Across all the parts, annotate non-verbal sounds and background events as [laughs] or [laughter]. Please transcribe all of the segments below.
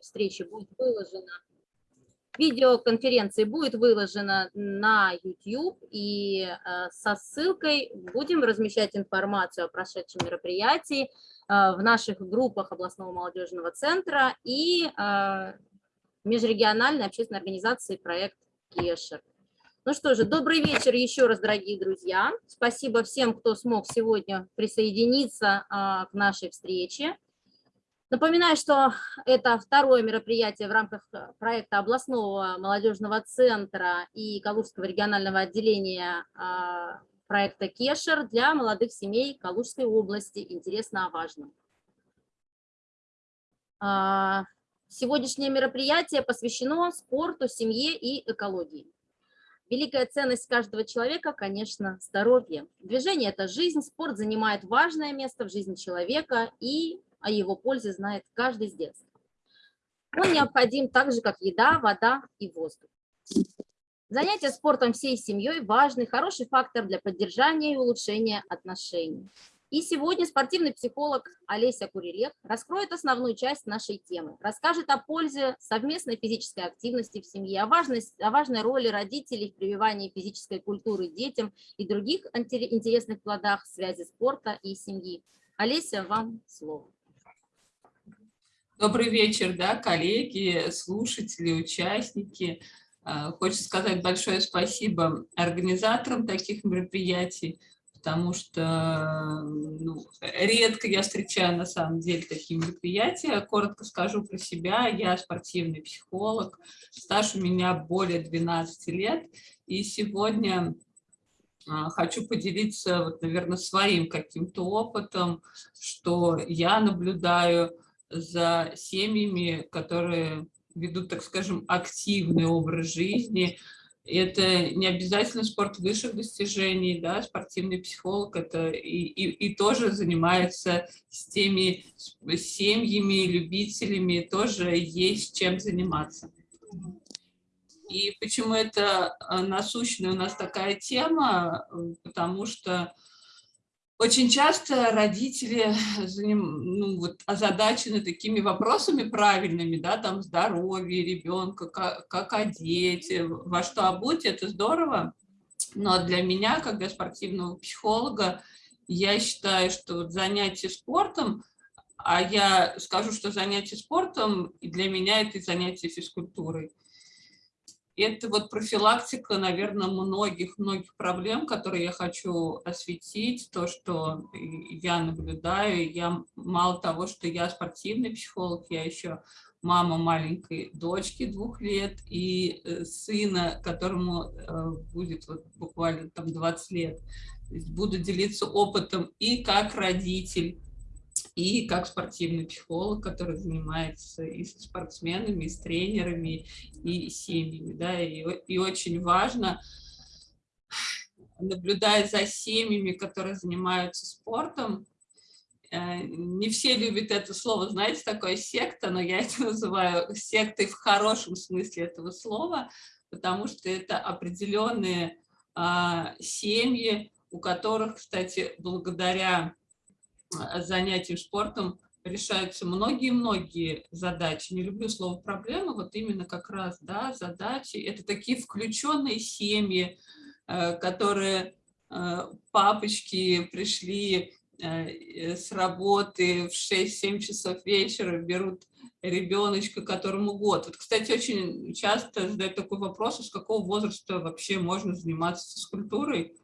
встречи будет выложено, видеоконференции будет выложено на YouTube, и э, со ссылкой будем размещать информацию о прошедшем мероприятии э, в наших группах областного молодежного центра и э, межрегиональной общественной организации проект Кешер. Ну что же, добрый вечер еще раз, дорогие друзья. Спасибо всем, кто смог сегодня присоединиться к нашей встрече. Напоминаю, что это второе мероприятие в рамках э, проекта областного молодежного центра и Калужского регионального отделения а, проекта Кешер для молодых семей Калужской области. Интересно о важном. А, сегодняшнее мероприятие посвящено спорту, семье и экологии. Великая ценность каждого человека, конечно, здоровье. Движение – это жизнь, спорт занимает важное место в жизни человека и о его пользе знает каждый с детства. Он необходим так же, как еда, вода и воздух. Занятие спортом всей семьей – важный, хороший фактор для поддержания и улучшения отношений. И сегодня спортивный психолог Олеся Курилек раскроет основную часть нашей темы, расскажет о пользе совместной физической активности в семье, о, важности, о важной роли родителей в прививании физической культуры детям и других интересных плодах связи спорта и семьи. Олеся, вам слово. Добрый вечер, да, коллеги, слушатели, участники. А, хочется сказать большое спасибо организаторам таких мероприятий, потому что ну, редко я встречаю на самом деле такие мероприятия. Коротко скажу про себя. Я спортивный психолог, стаж у меня более 12 лет. И сегодня а, хочу поделиться, вот, наверное, своим каким-то опытом, что я наблюдаю за семьями, которые ведут, так скажем, активный образ жизни. Это не обязательно спорт высших достижений, да, спортивный психолог это и, и, и тоже занимается с теми семьями, любителями, тоже есть чем заниматься. И почему это а, насущная у нас такая тема? Потому что очень часто родители ну, вот, озадачены такими вопросами правильными, да, там здоровье ребенка, как, как одеть, во что обуть, это здорово. Но для меня, как для спортивного психолога, я считаю, что вот занятие спортом, а я скажу, что занятие спортом для меня это занятие физкультурой это вот профилактика, наверное, многих-многих проблем, которые я хочу осветить, то, что я наблюдаю. Я мало того, что я спортивный психолог, я еще мама маленькой дочки двух лет и э, сына, которому э, будет вот буквально там 20 лет. Буду делиться опытом и как родитель, и как спортивный психолог, который занимается и с спортсменами, и с тренерами, и семьями. Да, и, и очень важно, наблюдая за семьями, которые занимаются спортом, э, не все любят это слово, знаете, такое секта, но я это называю сектой в хорошем смысле этого слова, потому что это определенные а, семьи, у которых, кстати, благодаря занятием спортом решаются многие-многие задачи. Не люблю слово проблемы, вот именно как раз да, задачи. Это такие включенные семьи, э, которые э, папочки пришли э, с работы в 6-7 часов вечера, берут ребеночка, которому год. Вот, кстати, очень часто задают такой вопрос, а с какого возраста вообще можно заниматься физкультурой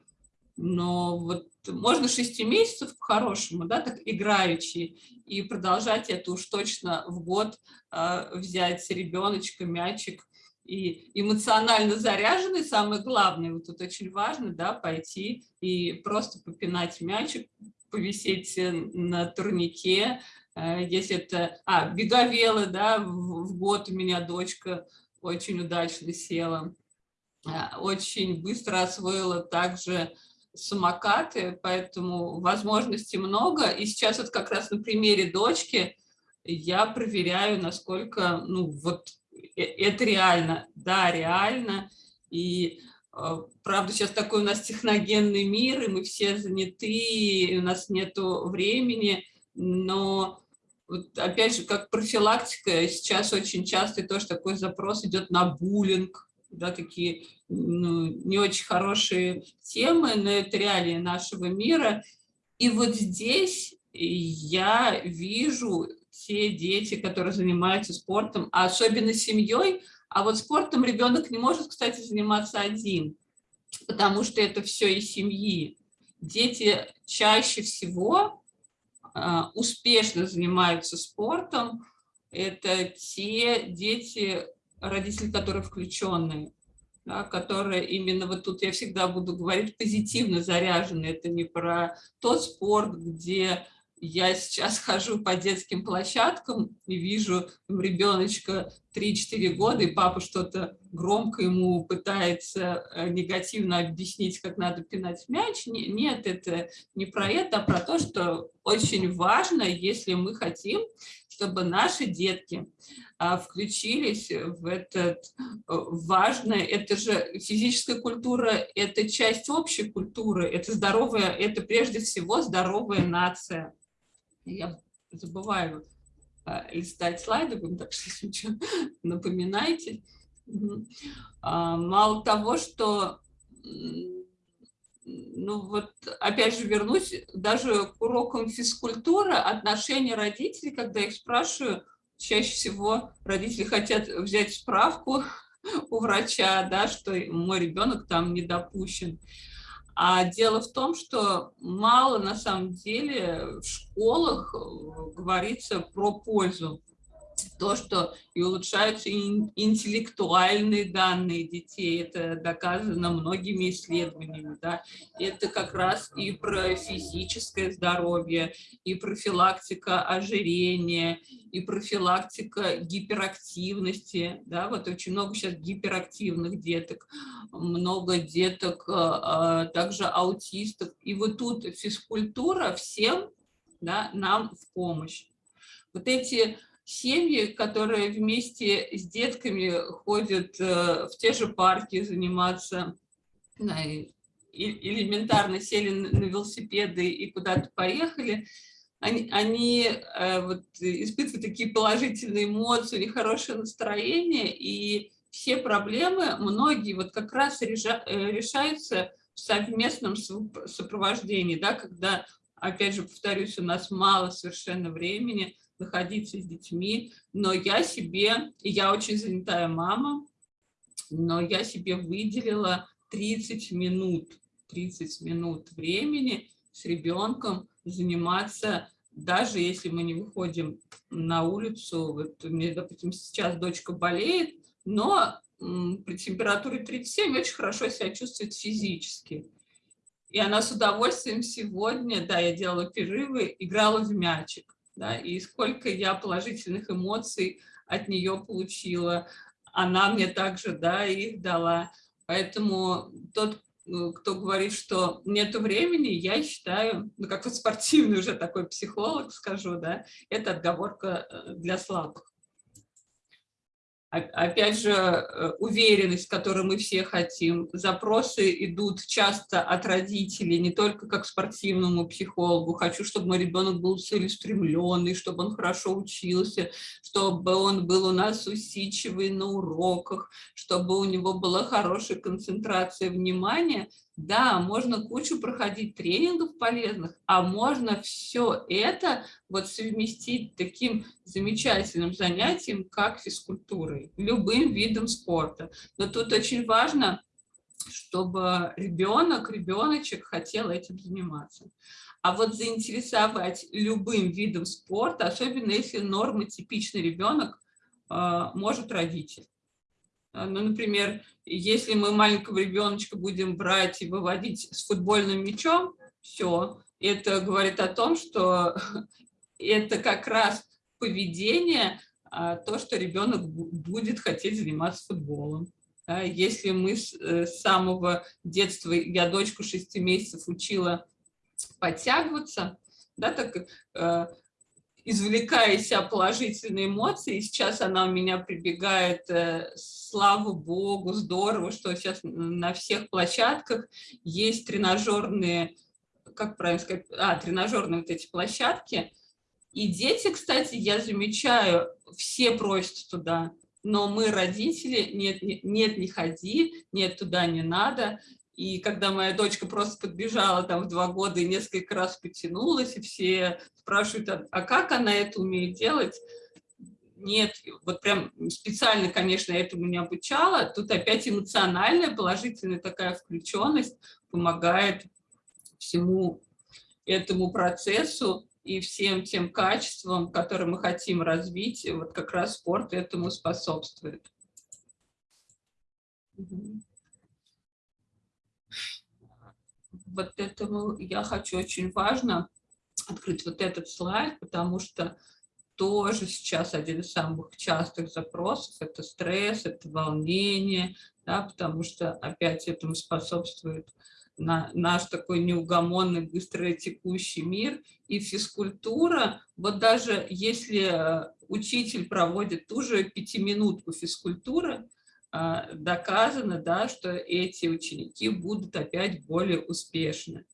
но вот можно 6 месяцев по-хорошему, да, так играючи, и продолжать это уж точно в год э, взять ребеночка, мячик, и эмоционально заряженный, самое главное, вот тут очень важно, да, пойти и просто попинать мячик, повисеть э, на турнике, э, если это, а, беговелы, да, в, в год у меня дочка очень удачно села, э, очень быстро освоила также самокаты, поэтому возможностей много. И сейчас вот как раз на примере дочки я проверяю, насколько, ну, вот э, это реально. Да, реально. И э, правда, сейчас такой у нас техногенный мир, и мы все заняты, и у нас нету времени, но вот опять же, как профилактика, сейчас очень часто тоже такой запрос идет на буллинг, да, такие ну, не очень хорошие темы, но это реалии нашего мира. И вот здесь я вижу те дети, которые занимаются спортом, а особенно семьей, а вот спортом ребенок не может, кстати, заниматься один, потому что это все из семьи. Дети чаще всего а, успешно занимаются спортом, это те дети, родители, которые включенные, да, которые именно вот тут я всегда буду говорить позитивно заряжены. Это не про тот спорт, где я сейчас хожу по детским площадкам и вижу там, ребеночка 3-4 года, и папа что-то громко ему пытается э, негативно объяснить, как надо пинать мяч. Нет, это не про это, а про то, что очень важно, если мы хотим, чтобы наши детки а, включились в этот э, важное, это же физическая культура, это часть общей культуры, это здоровая, это прежде всего здоровая нация я забываю а, листать слайды, так что что, [laughs] напоминайте. А, мало того, что, ну вот, опять же вернусь, даже к урокам физкультуры, отношения родителей, когда их спрашиваю, чаще всего родители хотят взять справку [laughs] у врача, да, что мой ребенок там не допущен. А дело в том, что мало на самом деле в школах э, говорится про пользу то, что и улучшаются интеллектуальные данные детей, это доказано многими исследованиями, да, это как раз и про физическое здоровье, и профилактика ожирения, и профилактика гиперактивности, да, вот очень много сейчас гиперактивных деток, много деток, а, а, также аутистов, и вот тут физкультура всем, да, нам в помощь. Вот эти семьи, которые вместе с детками ходят э, в те же парки заниматься, элементарно сели на велосипеды и куда-то поехали, они, они э, вот, испытывают такие положительные эмоции, у них хорошее настроение, и все проблемы, многие вот как раз э, решаются в совместном сопровождении, да, когда, опять же, повторюсь, у нас мало совершенно времени, находиться с детьми, но я себе, я очень занятая мама, но я себе выделила 30 минут, 30 минут времени с ребенком заниматься, даже если мы не выходим на улицу, вот у меня, допустим, сейчас дочка болеет, но при температуре 37 очень хорошо себя чувствует физически. И она с удовольствием сегодня, да, я делала перерывы, играла в мячик да, и сколько я положительных эмоций от нее получила. Она мне также, да, их дала. Поэтому тот, э, кто говорит, что нет времени, я считаю, ну, как вот спортивный уже такой психолог скажу, да, это отговорка э, для слабых опять же, э, уверенность, которую мы все хотим. Запросы идут часто от родителей, не только как спортивному психологу. Хочу, чтобы мой ребенок был целеустремленный, чтобы он хорошо учился, чтобы он был у нас усидчивый на уроках, чтобы у него была хорошая концентрация внимания – да, можно кучу проходить тренингов полезных, а можно все это вот совместить таким замечательным занятием, как физкультурой, любым видом спорта. Но тут очень важно, чтобы ребенок, ребеночек хотел этим заниматься. А вот заинтересовать любым видом спорта, особенно если нормотипичный ребенок, а, может родитель. А, ну, например, если мы маленького ребеночка будем брать и выводить с футбольным мячом, все, это говорит о том, что [laughs] это как раз поведение, а, то, что ребенок будет хотеть заниматься футболом. Если мы э, с самого детства, я дочку 6 месяцев учила подтягиваться, да, так э, извлекая из себя положительные эмоции. И сейчас она у меня прибегает, э, слава богу, здорово, что сейчас на всех площадках есть тренажерные, как правильно сказать, а, тренажерные вот эти площадки, И дети, кстати, я замечаю, все просят туда, но мы, родители, нет, нет, не ходи, нет, туда не надо. И когда моя дочка просто подбежала там в два года и несколько раз потянулась, и все спрашивают, а, а как она это умеет делать? Нет, вот прям специально, конечно, этому не обучала. Тут опять эмоциональная, положительная такая включенность помогает всему этому процессу и всем тем качествам, которые мы хотим развить, вот как раз спорт этому способствует. Вот этому я хочу очень важно открыть вот этот слайд, потому что тоже сейчас один из самых частых запросов – это стресс, это волнение, да, потому что опять этому способствует на наш такой неугомонный, быстро текущий мир. И физкультура, вот даже если э, учитель проводит ту же пятиминутку физкультуры, доказано, да, что эти ученики будут опять более успешны.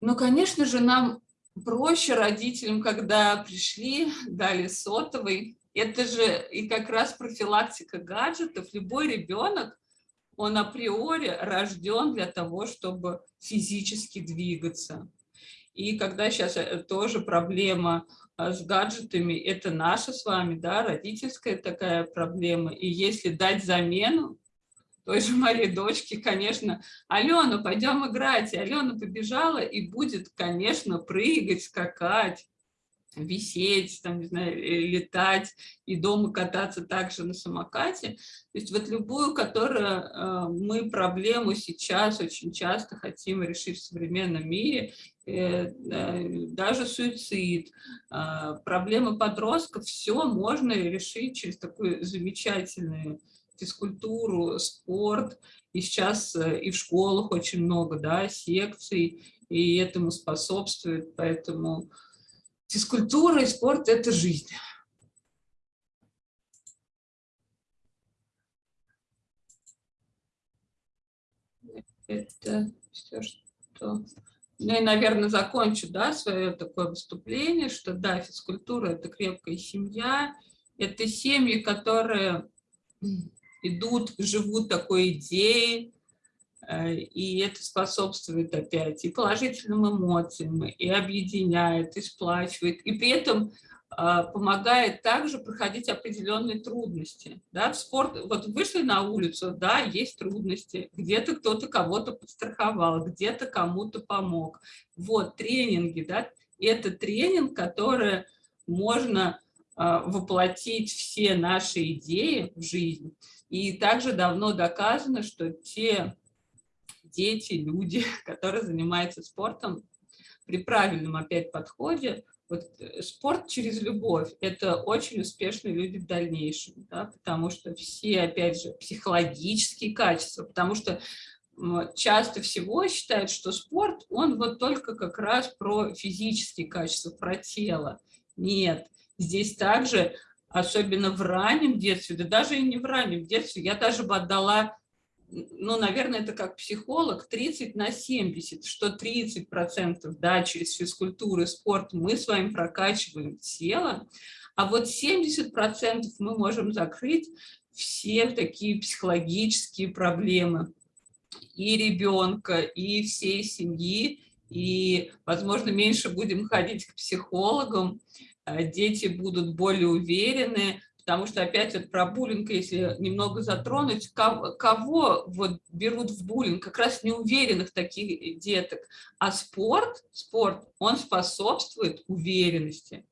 Но, конечно же, нам проще родителям, когда пришли, дали сотовый. Это же и как раз профилактика гаджетов. Любой ребенок, он априори рожден для того, чтобы физически двигаться. И когда сейчас э, тоже проблема а, с гаджетами, это наша с вами, да, родительская такая проблема. И если дать замену, той же моей дочке, конечно, Алена, пойдем играть. И Алена побежала и будет, конечно, прыгать, скакать, висеть, там, не знаю, э, летать и дома кататься также на самокате. То есть вот любую, которую э, мы проблему сейчас очень часто хотим решить в современном мире, э, даже суицид, проблемы подростков, все можно решить через такую замечательную физкультуру, спорт. И сейчас и в школах очень много да, секций, и этому способствует. Поэтому физкультура и спорт – это жизнь. Это все, что... Ну и, наверное, закончу да, свое такое выступление, что да, физкультура – это крепкая семья, это семьи, которые идут, живут такой идеей, и это способствует опять и положительным эмоциям, и объединяет, и сплачивает, и при этом а, помогает также проходить определенные трудности. Да, в спорт, вот вышли на улицу, да, есть трудности, где-то кто-то кого-то подстраховал, где-то кому-то помог. Вот тренинги, да, и это тренинг, который можно а, воплотить все наши идеи в жизнь. И также давно доказано, что те дети, люди, [laughs] которые занимаются спортом, при правильном опять подходе, вот э, спорт через любовь – это очень успешные люди в дальнейшем, да, потому что все, опять же, психологические качества, потому что часто всего считают, что спорт, он вот только как раз про физические качества, про тело. Нет, здесь также особенно в раннем детстве, да даже и не в раннем детстве, я даже бы отдала, ну, наверное, это как психолог, 30 на 70, что 30% да, через физкультуру и спорт мы с вами прокачиваем тело, а вот 70% мы можем закрыть все такие психологические проблемы. И ребенка, и всей семьи, и, возможно, меньше будем ходить к психологам, Э, дети будут более уверены, потому что опять вот про буллинг, если немного затронуть, кого, кого вот берут в буллинг? Как раз неуверенных таких деток. А спорт, спорт, он способствует уверенности.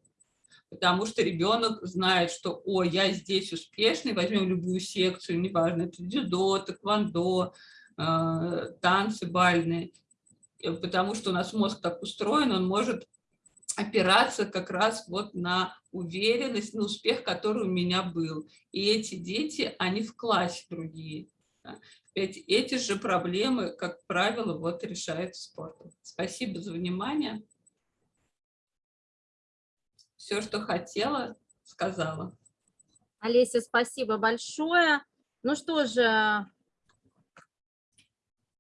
Потому что ребенок знает, что, о, я здесь успешный, возьмем любую секцию, неважно, это дзюдо, тэквондо, э, танцы бальные. Потому что у нас мозг так устроен, он может опираться как раз вот на уверенность, на успех, который у меня был. И эти дети, они в классе другие. Да. Эти, эти же проблемы, как правило, вот решают спортом. Спасибо за внимание. Все, что хотела, сказала. Олеся, спасибо большое. Ну что же,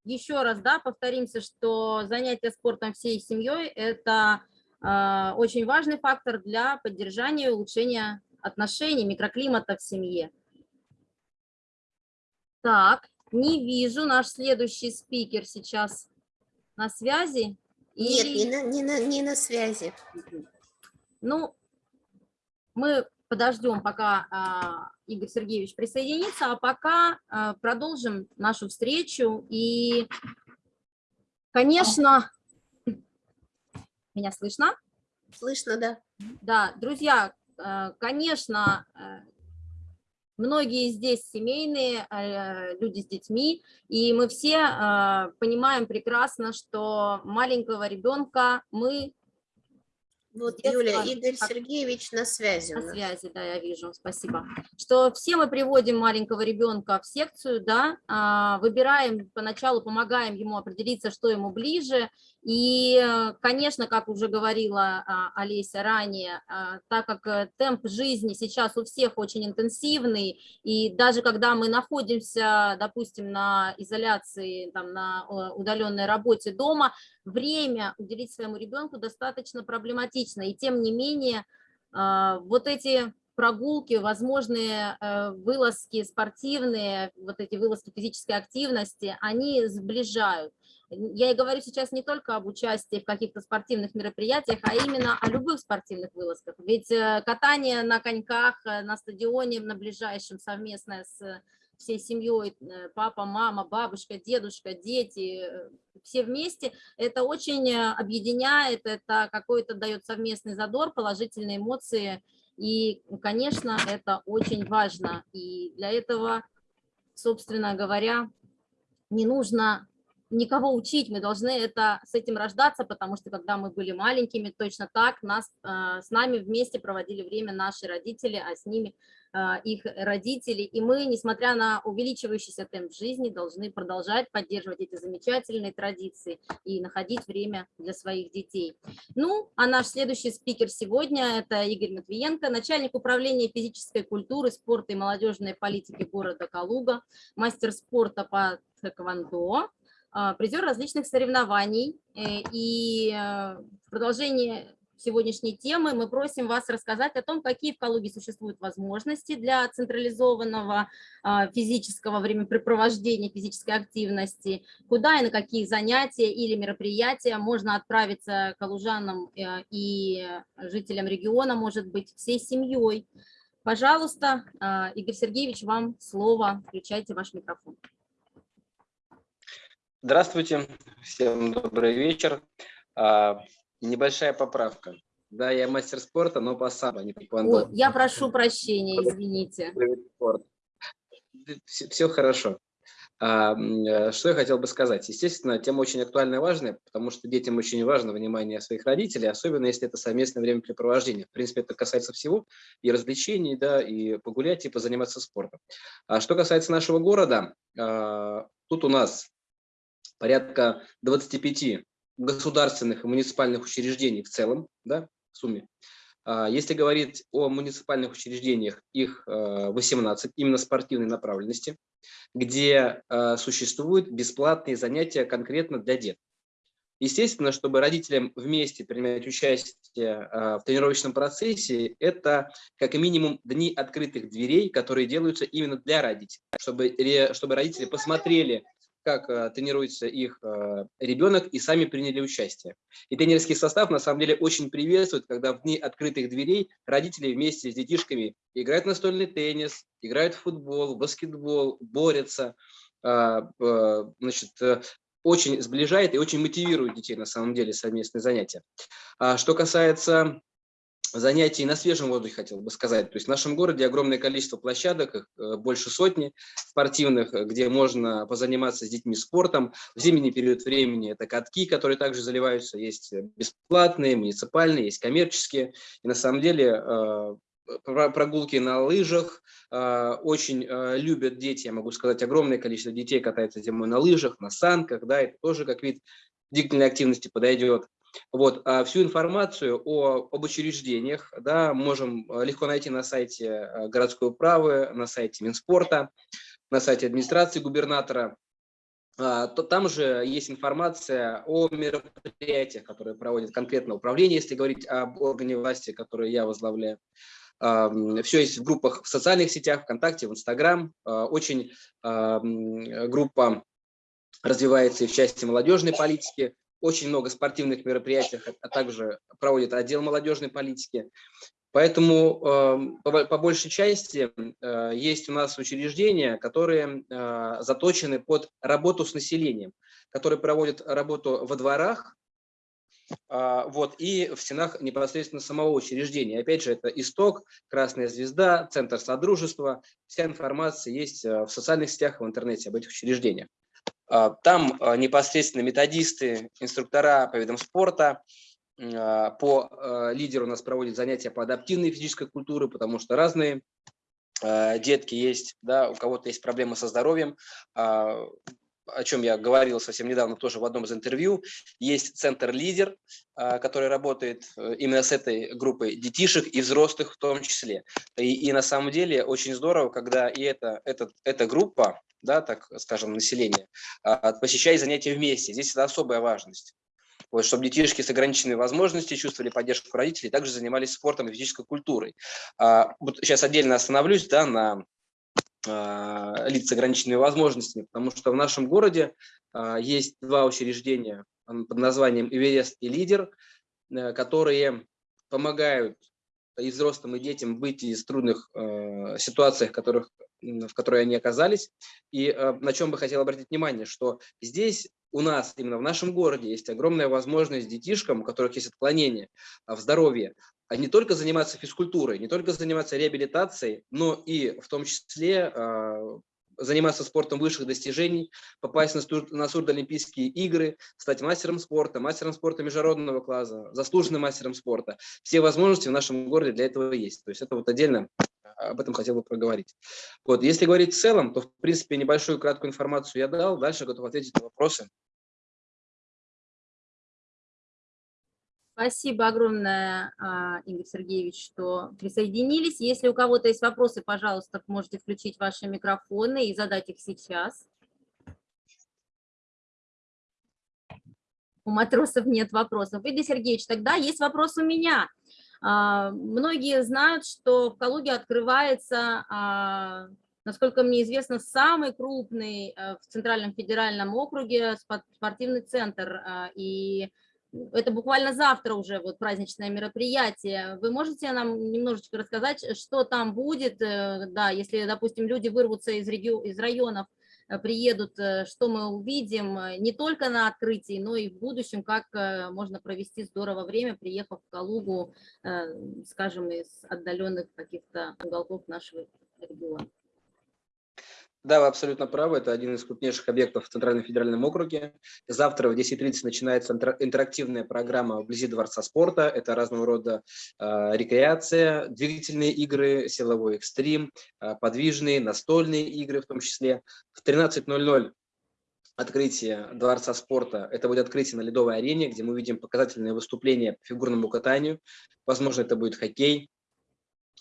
еще раз да, повторимся, что занятие спортом всей семьей – это очень важный фактор для поддержания и улучшения отношений, микроклимата в семье. Так, не вижу наш следующий спикер сейчас на связи. Нет, не на, не, на, не на связи. Ну, мы подождем, пока а, Игорь Сергеевич присоединится, а пока а, продолжим нашу встречу. И, конечно, меня слышно? Слышно, да. Да, друзья, а, конечно, а, многие здесь семейные, а, люди с детьми, и мы все понимаем прекрасно, что маленького ребенка мы вот, Детство, Юля, Игорь как- Сергеевич на связи. На связи, да, я вижу, спасибо. Что все мы приводим маленького ребенка в секцию, да, а, выбираем поначалу, помогаем ему определиться, что ему ближе. И, э, конечно, как уже говорила а, Олеся ранее, а, так как э, темп жизни сейчас у всех очень интенсивный, и даже когда мы находимся, допустим, на изоляции, там, на удаленной работе дома, время уделить своему ребенку достаточно проблематично. И тем не менее, а, вот эти прогулки, возможные э, вылазки спортивные, вот эти вылазки физической активности, они сближают. Я и говорю сейчас не только об участии в каких-то спортивных мероприятиях, а именно о любых спортивных вылазках. Ведь э, катание на коньках э, на стадионе, на ближайшем, совместное с всей семьей, э, папа, мама, бабушка, дедушка, дети, э, все вместе, это очень э, объединяет, это какой-то дает совместный задор, положительные эмоции, и, конечно, это очень важно, и для этого, собственно говоря, не нужно никого учить, мы должны это, с этим рождаться, потому что когда мы были маленькими, точно так нас, э, с нами вместе проводили время наши родители, а с ними э, их родители. И мы, несмотря на увеличивающийся темп жизни, должны продолжать поддерживать эти замечательные традиции и находить время для своих детей. Ну, а наш следующий спикер сегодня – это Игорь Матвиенко, начальник управления физической культуры, спорта и молодежной политики города Калуга, мастер спорта по тэквондо, призер различных соревнований. Э, И э, в продолжении сегодняшней темы мы просим вас рассказать о том, какие в Калуге существуют возможности для централизованного а, физического времяпрепровождения, физической активности, куда и на какие занятия или мероприятия можно отправиться калужанам э, и жителям региона, может быть, всей семьей. Пожалуйста, а, Игорь Сергеевич, вам слово. Включайте ваш микрофон. Здравствуйте, всем добрый вечер. А, небольшая поправка. Да, я мастер спорта, но по самбо, не по квандо. я прошу прощения, извините. Все, все хорошо. А, э, что я хотел бы сказать? Естественно, тема очень актуальная и важная, потому что детям очень важно внимание своих родителей, особенно если это совместное времяпрепровождение. В принципе, это касается всего, и развлечений, да, и погулять, и позаниматься спортом. А что касается нашего города, а, тут у нас порядка 25 государственных и муниципальных учреждений в целом, да, в сумме. А, Если говорить о муниципальных учреждениях, их э, 18, именно спортивной направленности, где э, существуют бесплатные занятия конкретно для деток. Естественно, чтобы родителям вместе принимать участие э, в тренировочном процессе, это как минимум дни открытых дверей, которые делаются именно для родителей, чтобы, чтобы родители посмотрели, как э, тренируется их э, ребенок и сами приняли участие. И тренерский состав на самом деле очень приветствует, когда в дни открытых дверей родители вместе с детишками играют настольный теннис, играют в футбол, баскетбол, борются, э, значит, очень сближает и очень мотивирует детей на самом деле совместные занятия. А что касается занятий на свежем воздухе, хотел бы сказать. То есть в нашем городе огромное количество площадок, э, больше сотни спортивных, э, где можно позаниматься с детьми спортом. В зимний период времени это катки, которые также заливаются. Есть э, бесплатные, муниципальные, есть коммерческие. И на самом деле про- прогулки на лыжах очень любят дети. Я могу сказать, огромное количество детей катается зимой на лыжах, на санках. Да, это тоже как вид длительной активности подойдет. Вот, а всю информацию о, об учреждениях да, можем э, легко найти на сайте э, городской управы, на сайте Минспорта, на сайте администрации губернатора. а, там же есть информация о мероприятиях, которые проводит конкретно управление, если говорить об органе власти, который я возглавляю. Все есть в группах в социальных сетях, ВКонтакте, в Инстаграм. А, очень группа развивается и в части молодежной политики. Очень много спортивных мероприятий, а также проводит отдел молодежной политики. Поэтому эм, по большей части э, есть у нас учреждения, которые э, заточены под работу с населением, которые проводят работу во дворах, а, вот, и в стенах непосредственно самого учреждения. Опять же, это исток, Красная Звезда, Центр Содружества. Вся информация есть э, в социальных сетях, в интернете об этих учреждениях. А, там непосредственно методисты, инструктора по видам спорта, а, по а, лидеру у нас проводят занятия по адаптивной физической культуре, потому что разные а, детки есть, да, у кого-то есть проблемы со здоровьем, о чем я говорил совсем недавно тоже в одном из интервью. Есть центр «Лидер», который работает э, именно с этой группой детишек и взрослых в том числе. И, и на самом деле очень здорово, когда и это, это, эта группа, да, так скажем, население, посещает занятия вместе. Здесь это особая важность вот, чтобы детишки с ограниченными возможностями чувствовали поддержку родителей, также занимались спортом и физической культурой. А, вот сейчас отдельно остановлюсь да, на а, лиц с ограниченными возможностями, потому что в нашем городе а, есть два учреждения под названием «Эверест» и «Лидер», э, которые помогают и взрослым, и детям выйти из трудных э, ситуаций, в которых в которой они оказались. И э, на чем бы хотел обратить внимание, что здесь у нас, именно в нашем городе, есть огромная возможность детишкам, у которых есть отклонения а, в здоровье, не только заниматься физкультурой, не только заниматься реабилитацией, но и в том числе э, заниматься спортом высших достижений, попасть на, на Сурдолимпийские игры, стать мастером спорта, мастером спорта международного класса, заслуженным мастером спорта. Все возможности в нашем городе для этого есть. То есть это вот отдельно об этом хотел бы проговорить. Вот, если говорить в целом, то, в принципе, небольшую краткую информацию я дал, дальше готов ответить на вопросы. Спасибо огромное, а, Игорь Сергеевич, что присоединились. Если у кого-то есть вопросы, пожалуйста, можете включить ваши микрофоны и задать их сейчас. У матросов нет вопросов. Игорь Сергеевич, тогда есть вопрос у меня. А, многие знают, что в Калуге открывается, а, насколько мне известно, самый крупный в Центральном федеральном округе спортивный центр. И это буквально завтра уже вот праздничное мероприятие. Вы можете нам немножечко рассказать, что там будет, э, да, если, допустим, люди вырвутся из, регион, из районов, э, приедут, э, что мы увидим не только на открытии, но и в будущем, как можно провести здорово время, приехав в Калугу, скажем, из отдаленных каких-то уголков нашего региона. Да, вы абсолютно правы. Это один из крупнейших объектов в Центральном федеральном округе. Завтра в 10.30 начинается интерактивная программа вблизи Дворца спорта. Это разного рода э, рекреация, двигательные игры, силовой экстрим, э, подвижные, настольные игры в том числе. В 13.00 открытие Дворца спорта. Это будет открытие на ледовой арене, где мы видим показательные выступления по фигурному катанию. Возможно, это будет хоккей.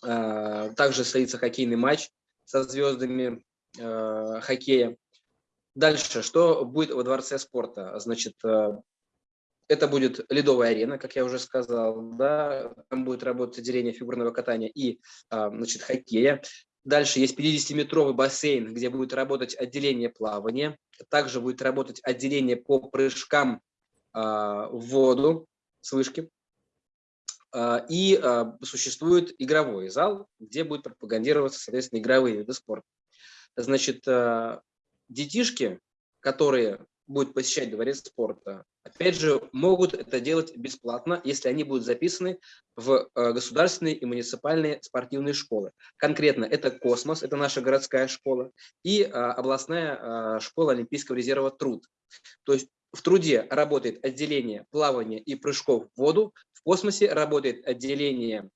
Э, также состоится хоккейный матч со звездами э, хоккея. Дальше, что будет во Дворце спорта? Значит, э, это будет ледовая арена, как я уже сказал, да, там будет работать отделение фигурного катания и, э, значит, хоккея. Дальше есть 50-метровый бассейн, где будет работать отделение плавания. Также будет работать отделение по прыжкам э, в воду с вышки. Э, и э, существует игровой зал, где будет пропагандироваться, соответственно, игровые виды спорта. Значит, э, детишки, которые будут посещать дворец спорта, опять же, могут это делать бесплатно, если они будут записаны в э, государственные и муниципальные спортивные школы. Конкретно это «Космос», это наша городская школа, и э, областная школа Олимпийского резерва «Труд». То есть в труде работает отделение плавания и прыжков в воду, в космосе работает отделение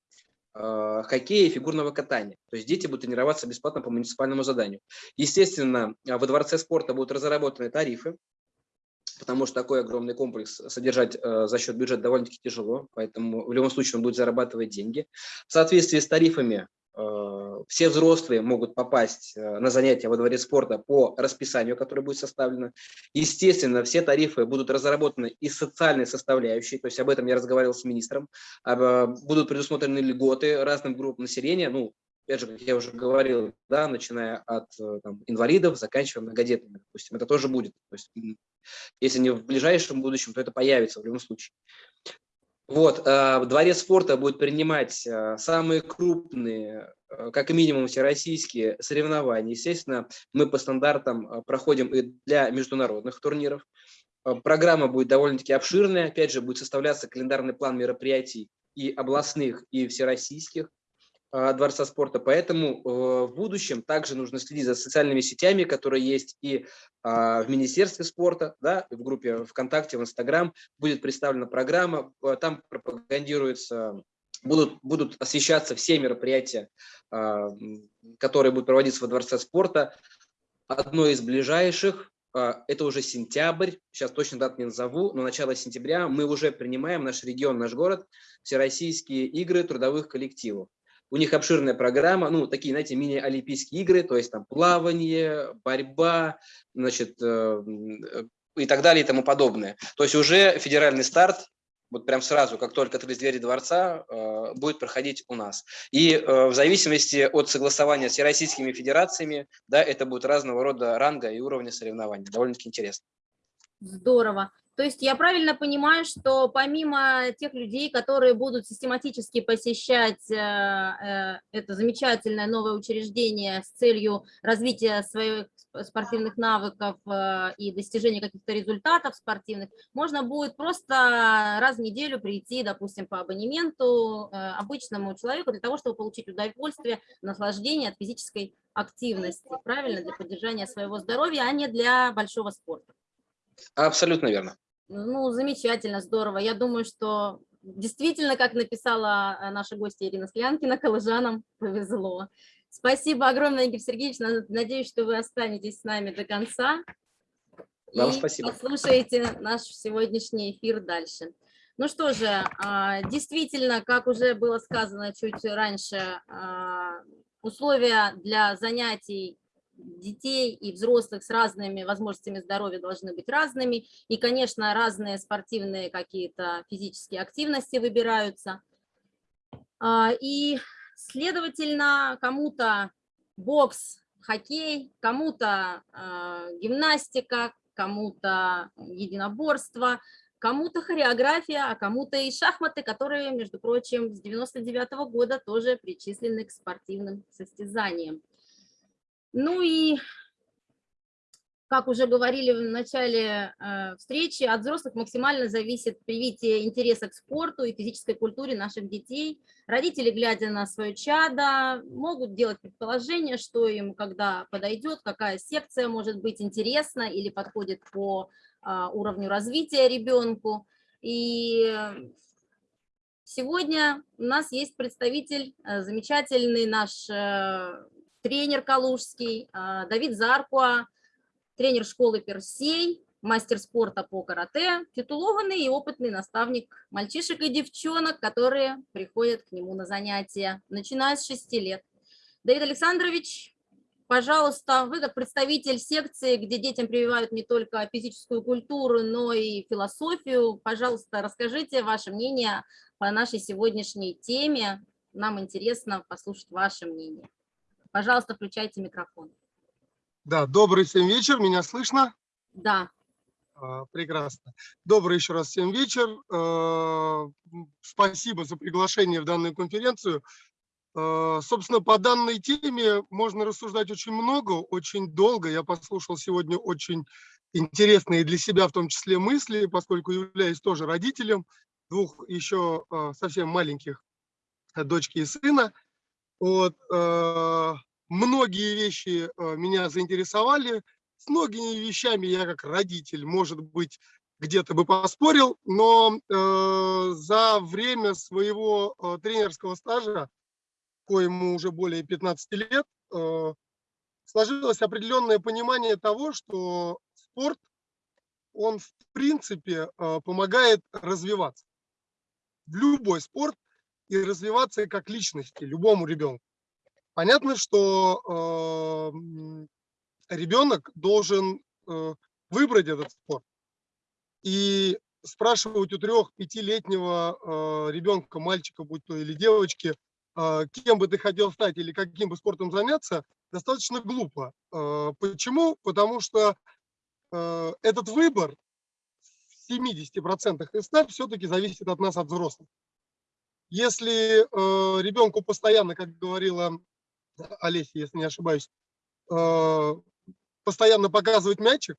хоккея и фигурного катания. То есть дети будут тренироваться бесплатно по муниципальному заданию. Естественно, э, во Дворце спорта будут разработаны тарифы, потому что такой огромный комплекс содержать э, за счет бюджета довольно-таки тяжело, поэтому в любом случае он будет зарабатывать деньги. В соответствии с тарифами все взрослые могут попасть э, на занятия во дворе спорта по расписанию, которое будет составлено. Естественно, все тарифы будут разработаны из социальной составляющей, то есть об этом я разговаривал с министром. Э, будут предусмотрены льготы разным группам населения, ну, опять же, как я уже говорил, да, начиная от там, инвалидов, заканчивая многодетными, допустим, это тоже будет. То есть, если не в ближайшем будущем, то это появится в любом случае. Вот, э, Дворец спорта будет принимать э, самые крупные, э, как минимум всероссийские соревнования. Естественно, мы по стандартам проходим и для международных турниров. Программа будет довольно-таки обширная. Опять же, будет составляться календарный план мероприятий и областных, и всероссийских. А, Дворца спорта. Поэтому э, в будущем также нужно следить за социальными сетями, которые есть и а, в Министерстве спорта, да, в группе ВКонтакте, в Инстаграм будет представлена программа, э, там пропагандируется будут, будут освещаться все мероприятия, а, которые будут проводиться во Дворце спорта. Одно из ближайших, это уже сентябрь, сейчас точно дат не назову, но начало сентября мы уже принимаем наш регион, наш город, всероссийские игры трудовых коллективов. У них обширная программа, ну, такие, знаете, мини-олимпийские игры, то есть там плавание, борьба, значит, э, и так далее и тому подобное. То есть уже федеральный старт, вот прям сразу, как только открылись двери дворца, э, будет проходить у нас. И э, в зависимости от согласования с российскими федерациями, да, это будет разного рода ранга и уровня соревнований. Довольно-таки интересно. Здорово. То есть я правильно понимаю, что помимо тех людей, которые будут систематически посещать э, э, это замечательное новое учреждение с целью развития своих спортивных навыков э, и достижения каких-то результатов спортивных, можно будет просто раз в неделю прийти, допустим, по абонементу обычному человеку для того, чтобы получить удовольствие, наслаждение от физической активности, правильно, для поддержания своего здоровья, а не для большого спорта. Абсолютно верно. Ну, замечательно, здорово. Я думаю, что действительно, как написала э, наша гостья Ирина Склянкина, коллежанам повезло. Спасибо огромное, Игорь Сергеевич. Надеюсь, что вы останетесь с нами до конца. Вам и спасибо. послушаете наш сегодняшний эфир дальше. Ну что же, а, действительно, как уже было сказано чуть раньше, а, условия для занятий детей и взрослых с разными возможностями здоровья должны быть разными. И, конечно, разные спортивные какие-то физические активности выбираются. А, и, следовательно, кому-то бокс, хоккей, кому-то а, гимнастика, кому-то единоборство, кому-то хореография, а кому-то и шахматы, которые, между прочим, с 99 -го года тоже причислены к спортивным состязаниям. Ну и, как уже говорили в начале э, встречи, от взрослых максимально зависит привитие интереса к спорту и физической культуре наших детей. Родители, глядя на свое чадо, могут делать предположение, что им когда подойдет, какая секция может быть интересна или подходит по э, уровню развития ребенку. И сегодня у нас есть представитель, э, замечательный наш тренер Калужский, а, Давид Заркуа, тренер школы Персей, мастер спорта по карате, титулованный и опытный наставник мальчишек и девчонок, которые приходят к нему на занятия, начиная с 6 лет. Давид Александрович, пожалуйста, вы как представитель секции, где детям прививают не только физическую культуру, но и философию, пожалуйста, расскажите ваше мнение по нашей сегодняшней теме. Нам интересно послушать ваше мнение. Пожалуйста, включайте микрофон. Да, добрый всем вечер, меня слышно? Да. А, прекрасно. Добрый еще раз всем вечер. А, спасибо за приглашение в данную конференцию. А, собственно, по данной теме можно рассуждать очень много, очень долго. Я послушал сегодня очень интересные для себя в том числе мысли, поскольку являюсь тоже родителем двух еще совсем маленьких дочки и сына. Вот, э, многие вещи э, меня заинтересовали. С многими вещами я как родитель, может быть, где-то бы поспорил, но э, за время своего э, тренерского стажа, коему уже более 15 лет, э, сложилось определенное понимание того, что спорт, он в принципе э, помогает развиваться. Любой спорт и развиваться как личности любому ребенку. Понятно, что э, ребенок должен э, выбрать этот спорт. И спрашивать у трех-пятилетнего э, ребенка, мальчика, будь то или девочки, э, кем бы ты хотел стать или каким бы спортом заняться, достаточно глупо. Э, Почему? Потому что э, этот выбор в 70% из 100 все-таки зависит от нас, от взрослых. Если э, ребенку постоянно, как говорила Олеся, если не ошибаюсь, э, постоянно показывать мячик,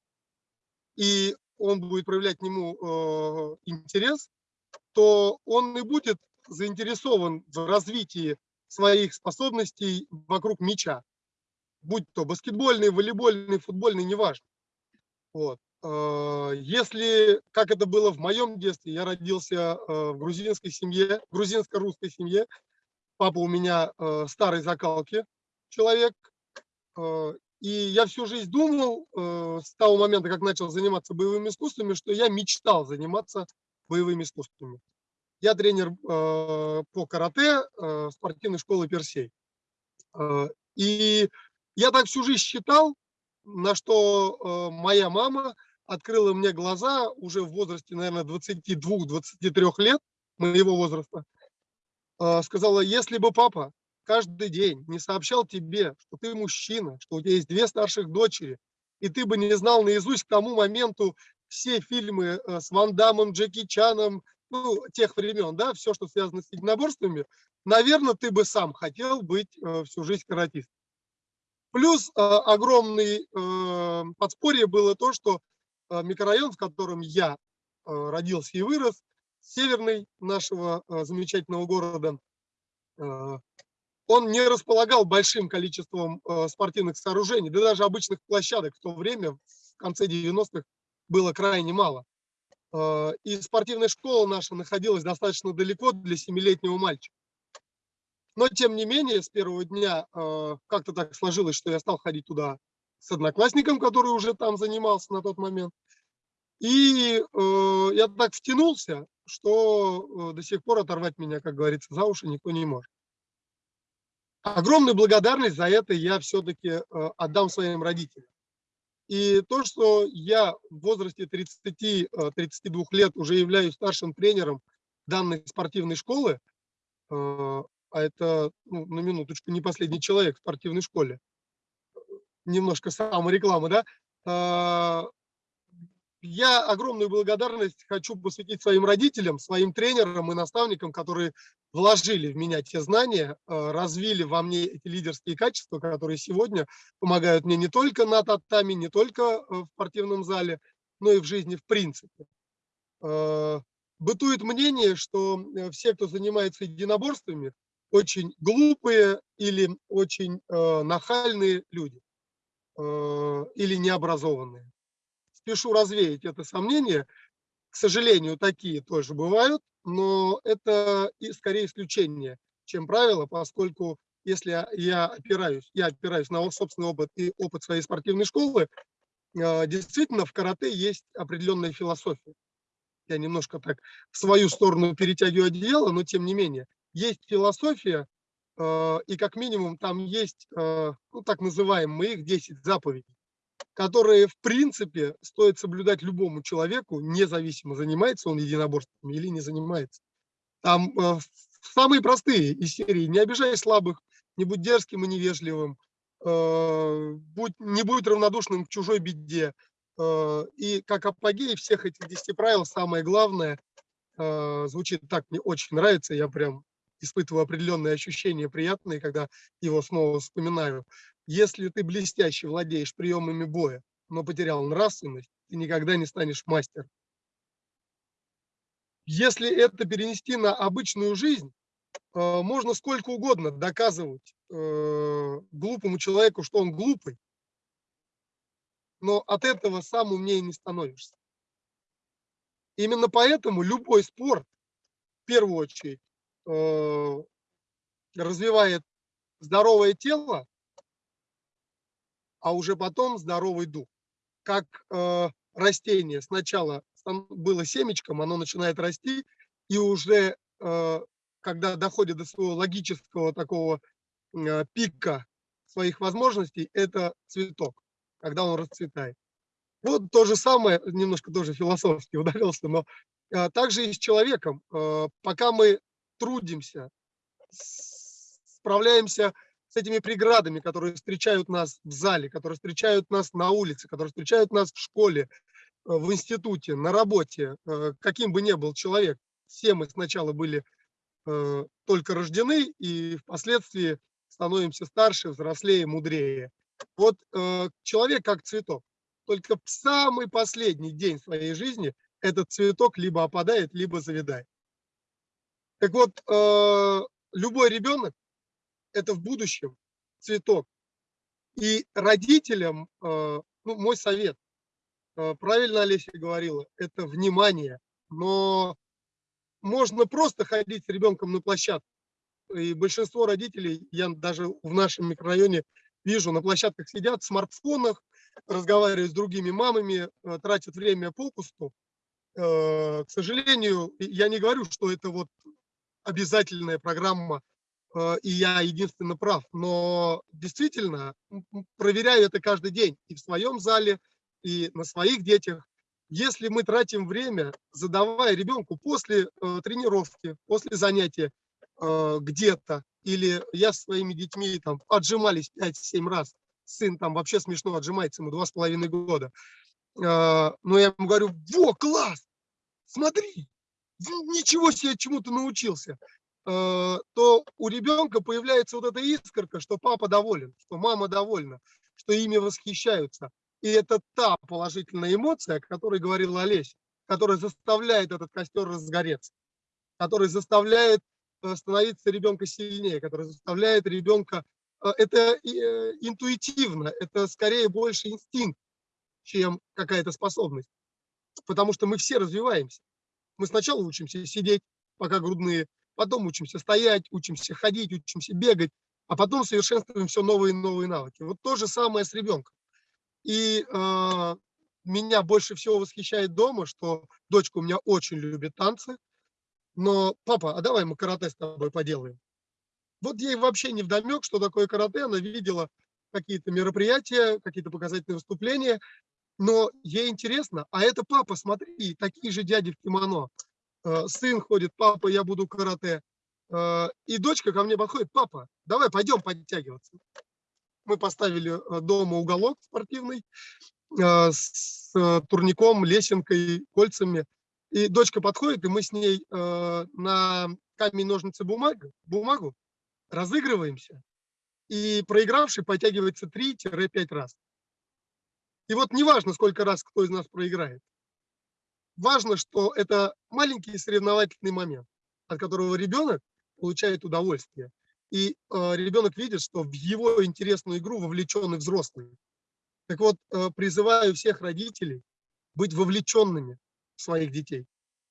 и он будет проявлять к нему э, интерес, то он и будет заинтересован в развитии своих способностей вокруг мяча. Будь то баскетбольный, волейбольный, футбольный, неважно. Вот. Э, Если, как это было в моем детстве, я родился э, в грузинской семье, грузинско-русской семье. Папа у меня э, старой закалки человек. И я всю жизнь думал, с того момента, как начал заниматься боевыми искусствами, что я мечтал заниматься боевыми искусствами. Я тренер по карате спортивной школы Персей. И я так всю жизнь считал, на что моя мама открыла мне глаза уже в возрасте, наверное, 22-23 лет моего возраста. Э, Сказала, если бы папа каждый день не сообщал тебе, что ты мужчина, что у тебя есть две старших дочери, и ты бы не знал наизусть к тому моменту все фильмы э, с Ван Дамом, Джеки Чаном, ну, тех времен, да, все, что связано с единоборствами, наверное, ты бы сам хотел быть э, всю жизнь каратистом. Плюс э, огромный подспорье было то, что микрорайон, в котором я э, родился и вырос, северный нашего э, замечательного города, э, он не располагал большим количеством э, спортивных сооружений, да даже обычных площадок в то время, в конце 90-х, было крайне мало. Э, и спортивная школа наша находилась достаточно далеко для семилетнего мальчика. Но, тем не менее, с первого дня э, как-то так сложилось, что я стал ходить туда с одноклассником, который уже там занимался на тот момент. И э, я так втянулся, что э, до сих пор оторвать меня, как говорится, за уши никто не может. Огромную благодарность за это я все-таки э, отдам своим родителям. И то, что я в возрасте 30-32 лет уже являюсь старшим тренером данной спортивной школы, э, а это, ну, на минуточку, не последний человек в спортивной школе, немножко самореклама, да, э, я огромную благодарность хочу посвятить своим родителям, своим тренерам и наставникам, которые вложили в меня те знания, э, развили во мне эти лидерские качества, которые сегодня помогают мне не только на татами, не только э, в спортивном зале, но и в жизни в принципе. Э, Бытует мнение, что все, кто занимается единоборствами, очень глупые или очень нахальные люди или необразованные спешу развеять это сомнение. К сожалению, такие тоже бывают, но это и скорее исключение, чем правило, поскольку если я опираюсь, я опираюсь на собственный опыт и опыт своей спортивной школы, э, действительно в карате есть определенная философия. Я немножко так в свою сторону перетягиваю одеяло, но тем не менее. Есть философия, э, и как минимум там есть, э, ну, так называемые их 10 заповедей которые, в принципе, стоит соблюдать любому человеку, независимо, занимается он единоборствами или не занимается. Там э, самые простые из серии «Не обижай слабых», «Не будь дерзким и невежливым», э, будь, «Не будь равнодушным к чужой беде». Э, и как апогей всех этих 10 правил самое главное, э, звучит так, мне очень нравится, я прям испытываю определенные ощущения приятные, когда его снова вспоминаю. Если ты блестяще владеешь приемами боя, но потерял нравственность, ты никогда не станешь мастером. Если это перенести на обычную жизнь, э, можно сколько угодно доказывать э, глупому человеку, что он глупый, но от этого сам умнее не становишься. Именно поэтому любой спорт, в первую очередь, э, развивает здоровое тело, а уже потом здоровый дух. Как э, растение сначала было семечком, оно начинает расти, и уже э, когда доходит до своего логического такого э, пика своих возможностей – это цветок, когда он расцветает. Вот то же самое, немножко тоже философски [laughs] ударился, но а, также и с человеком. А, пока мы трудимся, справляемся с этими преградами, которые встречают нас в зале, которые встречают нас на улице, которые встречают нас в школе, а, в институте, на работе, а, каким бы ни был человек, все мы сначала были а, только рождены и впоследствии становимся старше, взрослее, мудрее. Вот э, человек как цветок. Только в самый последний день своей жизни этот цветок либо опадает, либо завядает. Так вот, э, любой ребенок – это в будущем цветок. И родителям, э, ну, мой совет, э, правильно Олеся говорила, это внимание. Но можно просто ходить с ребенком на площадку. И большинство родителей, я даже в нашем микрорайоне вижу, на площадках сидят в смартфонах, разговаривают с другими мамами, э, тратят время попусту. Э, К сожалению, я не говорю, что это вот обязательная программа, и я единственно прав, но действительно проверяю это каждый день и в своем зале, и на своих детях. Если мы тратим время, задавая ребенку после э, тренировки, после занятия э, где-то, или я со своими детьми там отжимались 5-7 раз, сын там вообще смешно отжимается, ему два с половиной года. Э, Но я ему говорю, во, класс, смотри, ничего себе, чему ты научился. Э, То у ребенка появляется вот эта искорка, что папа доволен, что мама довольна, что ими восхищаются. И это та положительная эмоция, о которой говорила Олеся, которая заставляет этот костер разгореться, который заставляет э, становиться ребенка сильнее, который заставляет ребенка... э, Это интуитивно, это скорее больше инстинкт, чем какая-то способность. Потому что мы все развиваемся. Мы сначала учимся сидеть, пока грудные, потом учимся стоять, учимся ходить, учимся бегать, а потом совершенствуем все новые и новые навыки. Вот то же самое с ребенком. И э, меня больше всего восхищает дома, что дочка у меня очень любит танцы, но папа, а давай мы карате с тобой поделаем. Вот ей вообще не вдомек, что такое карате, она видела какие-то мероприятия, какие-то показательные выступления, но ей интересно, а это папа, смотри, такие же дяди в кимоно. Э, Сын ходит, папа, я буду карате. Э, И дочка ко мне подходит, папа, давай пойдем подтягиваться. Мы поставили э, дома уголок спортивный с турником, лесенкой, кольцами. И дочка подходит, и мы с ней на камень, ножницы, бумагу, бумагу разыгрываемся. И проигравший подтягивается 3-5 раз. И вот неважно, сколько раз кто из нас проиграет. Важно, что это маленький соревновательный момент, от которого ребенок получает удовольствие. И э, ребенок видит, что в его интересную игру вовлечены взрослые. Так вот, э, призываю всех родителей быть вовлеченными в своих детей.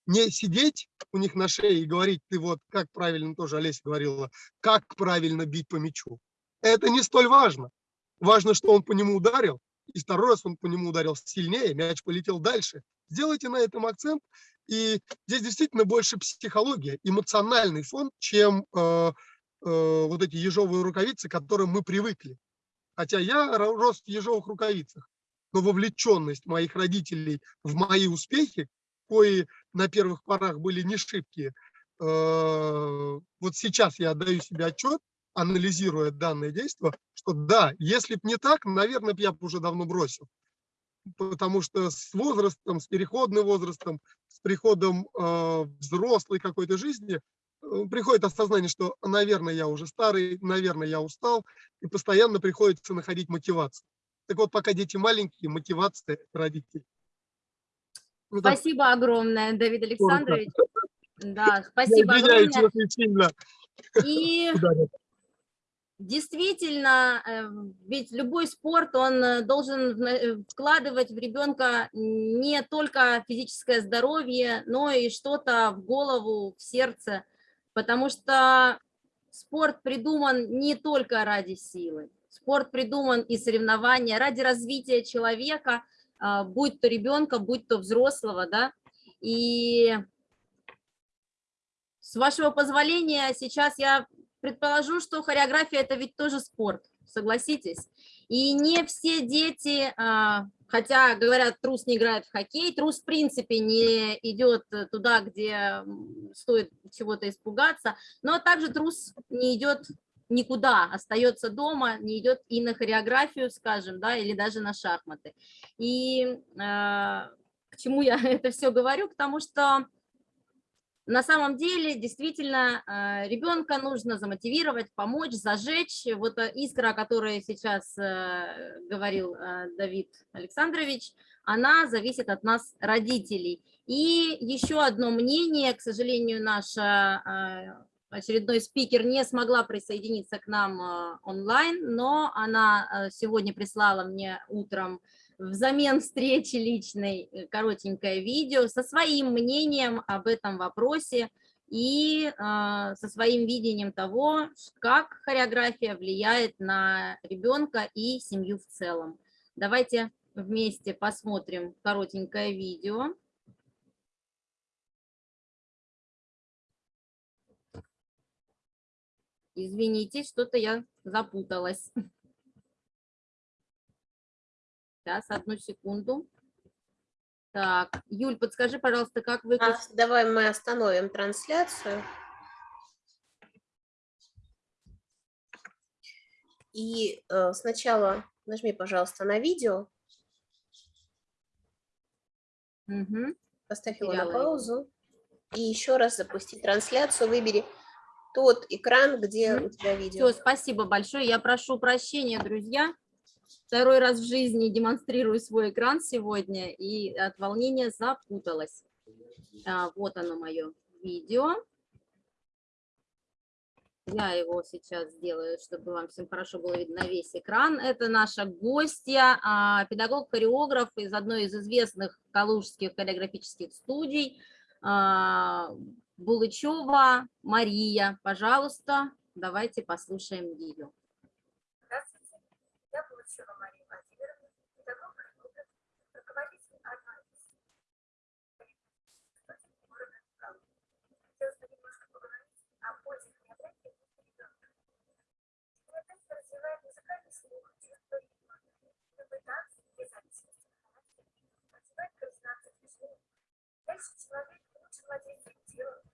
Не сидеть у них на шее и говорить, ты вот, как правильно тоже Олеся говорила, как правильно бить по мячу. Это не столь важно. Важно, что он по нему ударил, и второй раз он по нему ударил сильнее, мяч полетел дальше. Сделайте на этом акцент, и здесь действительно больше психология, эмоциональный фон, чем э, э, вот эти ежовые рукавицы, к которым мы привыкли. Хотя я ро- рос в ежовых рукавицах, но вовлеченность моих родителей в мои успехи, кои на первых порах были не шибкие, э, вот сейчас я отдаю себе отчет, анализируя данное действие, что да, если бы не так, наверное, я бы уже давно бросил. Потому что с возрастом, с переходным возрастом, с приходом э, взрослой какой-то жизни э, приходит осознание, что, наверное, я уже старый, наверное, я устал, и постоянно приходится находить мотивацию. Так вот, пока дети маленькие, мотивация родителей. Ну, так, Спасибо огромное, Давид Александрович. Да, [laughs] спасибо огромное. сильно И. [laughs] Действительно, э, ведь любой спорт, он э, должен э, вкладывать в ребенка не только физическое здоровье, но и что-то в голову, в сердце, потому что спорт придуман не только ради силы. Спорт придуман и соревнования ради развития человека, а, будь то ребенка, будь то взрослого, да. И с вашего позволения сейчас я предположу, что хореография – это ведь тоже спорт, согласитесь. И не все дети, а, хотя, говорят, трус не играет в хоккей, трус в принципе не идет туда, где стоит чего-то испугаться, но также трус не идет никуда, остается дома, не идет и на хореографию, скажем, да, или даже на шахматы. И э, к чему я [laughs] это все говорю? К тому, что на самом деле действительно э, ребенка нужно замотивировать, помочь, зажечь. Вот искра, о которой сейчас э, говорил э, Давид Александрович, она зависит от нас, родителей. И еще одно мнение, к сожалению, наша очередной спикер не смогла присоединиться к нам э, онлайн, но она э, сегодня прислала мне утром взамен встречи личной э, коротенькое видео со своим мнением об этом вопросе и со своим видением того, как хореография влияет на ребенка и семью в целом. Давайте вместе посмотрим коротенькое видео. Извините, что-то я запуталась. Сейчас, одну секунду. Так, Юль, подскажи, пожалуйста, как выключить? А, давай мы остановим трансляцию. И э, сначала нажми, пожалуйста, на видео. Угу. Поставь его на паузу. И еще раз запусти трансляцию. Выбери тот экран, где у тебя видео. Все, спасибо большое. Я прошу прощения, друзья. Второй раз в жизни демонстрирую свой экран сегодня и от волнения запуталась. А, вот оно мое видео. Я его сейчас сделаю, чтобы вам всем хорошо было видно весь экран. Это наша гостья, а, педагог-хореограф из одной из известных калужских хореографических студий, а, Булычева Мария. Пожалуйста, давайте послушаем ее. Здравствуйте, я Булычева Мария Владимировна, педагог руководитель одной из города Хотелось бы немножко поговорить о пользе хореографии ребенка. Хореография развивает музыкальный слух, чувство ритма, любой танц, без зависимости от характера, развивает координацию движений. Дальше человек лучше владеет телом,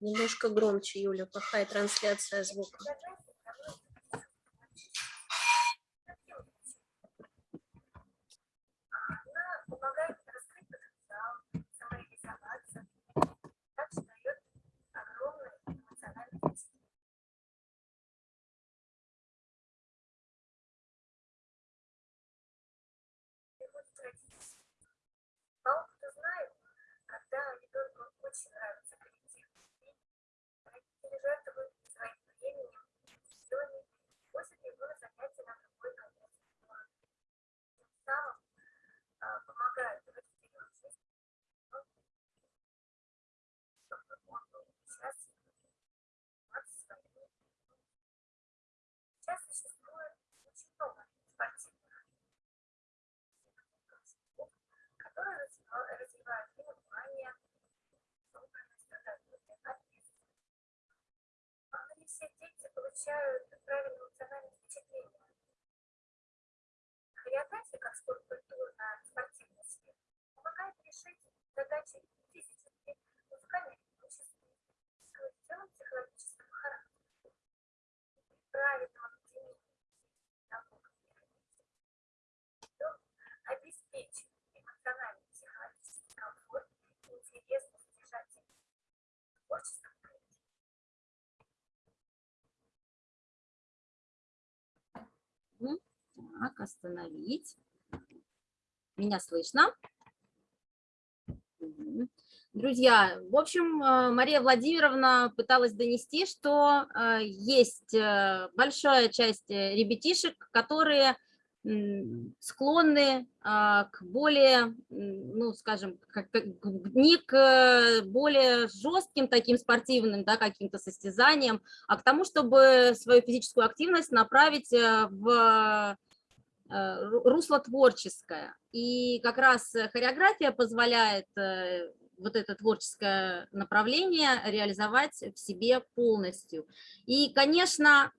Немножко громче, Юля, плохая трансляция звука. Она помогает раскрыть потенциал, самореализоваться, также дает огромный эмоциональный ресурс. Приходит родитель. По опыту знаю, когда ребенку очень нравится коллектив, родители жертвуют своим временем, силами, после его занятия на другой конец плана. Тем самым а, помогают родителям жизни, чтобы он был счастлив, заниматься своими Сейчас существует очень много спортивных которые развивают и внимание, собранность, ответственность. Но не все дети получают правильное эмоциональное впечатление. Хореография, как спорт культуры на спортивной сфере, помогает решить задачи физические, музыкально-ритмические, в целом психологического характера. При правильном объединении наук и родителей обеспечит эмоциональный психологический комфорт и интересность содержателя творческом коллективе. Так, остановить. Меня слышно? Друзья, в общем, э, Мария Владимировна пыталась донести, что э, есть э, большая часть ребятишек, которые склонны к более, ну, скажем, не к более жестким таким спортивным, да, каким-то состязаниям, а к тому, чтобы свою физическую активность направить в русло творческое. И как раз хореография позволяет э, вот это творческое направление реализовать в себе полностью. И, конечно,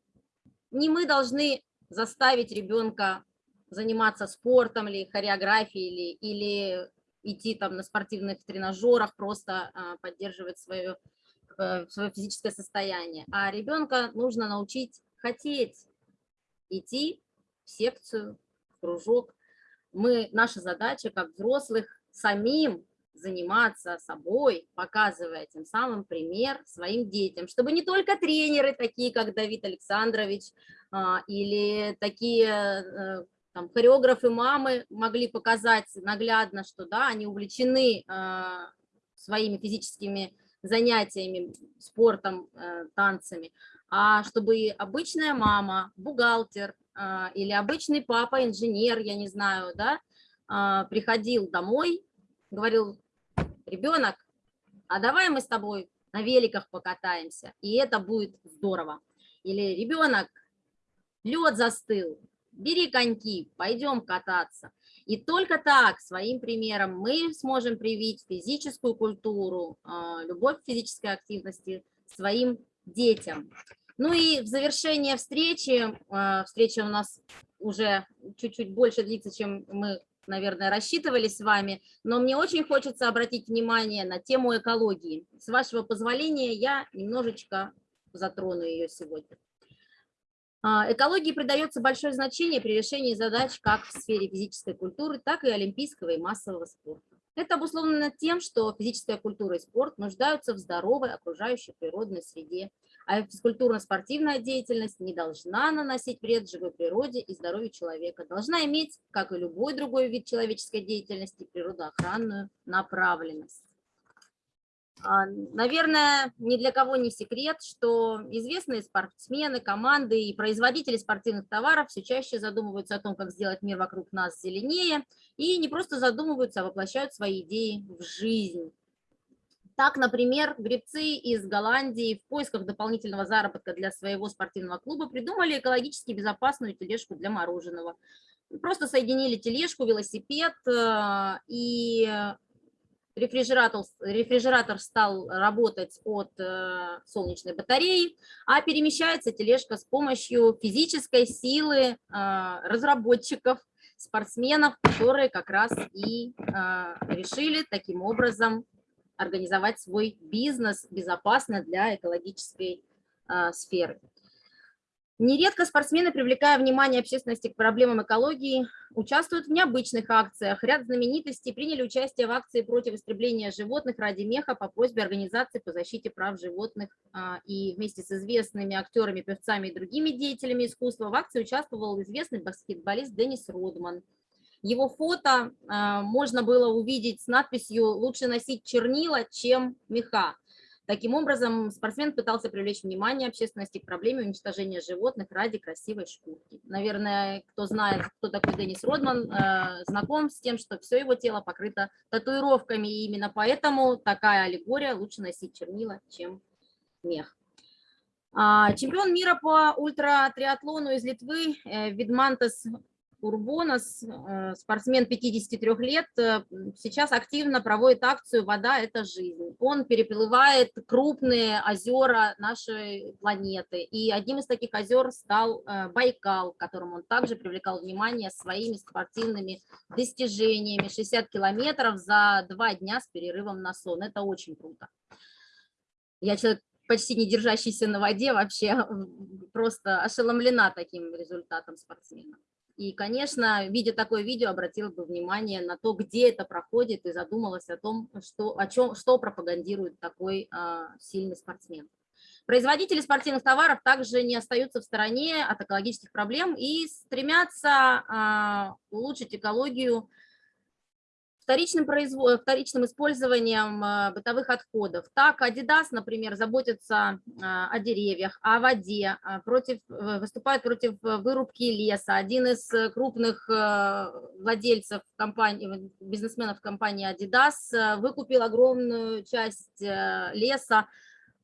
не мы должны заставить ребенка заниматься спортом или хореографией, или, или идти там на спортивных тренажерах, просто а, поддерживать свое, э, свое физическое состояние. А ребенка нужно научить хотеть идти секцию, в кружок. Мы, наша задача как взрослых самим заниматься собой, показывая тем самым пример своим детям, чтобы не только тренеры, такие как Давид Александрович, а, или такие э, там, хореографы мамы могли показать наглядно, что да, они увлечены а, своими физическими занятиями, спортом, э, танцами, а чтобы обычная мама, бухгалтер или обычный папа, инженер, я не знаю, да, приходил домой, говорил, ребенок, а давай мы с тобой на великах покатаемся, и это будет здорово. Или ребенок, лед застыл, бери коньки, пойдем кататься. И только так, своим примером, мы сможем привить физическую культуру, а, любовь к физической активности своим детям. Ну и в завершение встречи, а, встреча у нас уже чуть-чуть больше длится, чем мы наверное, рассчитывали с вами, но мне очень хочется обратить внимание на тему экологии. С вашего позволения я немножечко затрону ее сегодня. А, экологии придается большое значение при решении задач как в сфере физической культуры, так и олимпийского и массового спорта. Это обусловлено тем, что физическая культура и спорт нуждаются в здоровой окружающей природной среде, а физкультурно-спортивная деятельность не должна наносить вред живой природе и здоровью человека, должна иметь, как и любой другой вид человеческой деятельности, природоохранную направленность. А, наверное, ни для кого не секрет, что известные спортсмены, команды и производители спортивных товаров все чаще задумываются о том, как сделать мир вокруг нас зеленее, и не просто задумываются, а воплощают свои идеи в жизнь. Так, например, гребцы из Голландии в поисках дополнительного заработка для своего спортивного клуба придумали экологически безопасную тележку для мороженого. Просто соединили тележку, велосипед э, и рефрижератор, рефрижератор стал работать от э, солнечной батареи, а перемещается тележка с помощью физической силы э, разработчиков, спортсменов, которые как раз и решили таким образом организовать свой бизнес безопасно для экологической э, сферы. Нередко спортсмены, привлекая внимание общественности к проблемам экологии, участвуют в необычных акциях. Ряд знаменитостей приняли участие в акции против истребления животных ради меха по просьбе организации по защите прав животных. А, и вместе с известными актерами, певцами и другими деятелями искусства в акции участвовал известный баскетболист Деннис Родман. Его фото а, можно было увидеть с надписью «Лучше носить чернила, чем меха». Таким образом, спортсмен пытался привлечь внимание общественности к проблеме уничтожения животных ради красивой шкурки. Наверное, кто знает, кто такой Деннис Родман, э, знаком с тем, что все его тело покрыто татуировками, и именно поэтому такая аллегория лучше носить чернила, чем мех. А, чемпион мира по ультратриатлону из Литвы э, Видмантес Урбонос, э, спортсмен 53 лет, э, сейчас активно проводит акцию «Вода – это жизнь». Он переплывает крупные озера нашей планеты. И одним из таких озер стал э, Байкал, которому он также привлекал внимание своими спортивными достижениями. 60 километров за два дня с перерывом на сон. Это очень круто. Я человек почти не держащийся на воде, вообще просто ошеломлена таким результатом спортсмена. И, конечно, видя такое видео, обратила бы внимание на то, где это проходит, и задумалась о том, что, о чем, что пропагандирует такой а, сильный спортсмен. Производители спортивных товаров также не остаются в стороне от экологических проблем и стремятся а, улучшить экологию вторичным, производ... вторичным использованием э, бытовых отходов. Так, Adidas, например, заботится э, о деревьях, о воде, э, против, выступает против вырубки леса. Один из крупных владельцев компании, бизнесменов компании Adidas выкупил огромную часть леса